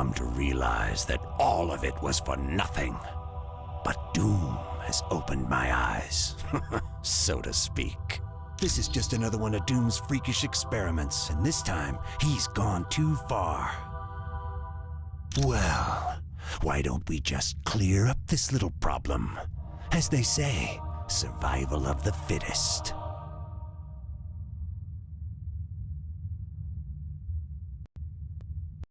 come to realize that all of it was for nothing. But Doom has opened my eyes, so to speak. This is just another one of Doom's freakish experiments, and this time he's gone too far. Well, why don't we just clear up this little problem? As they say, survival of the fittest.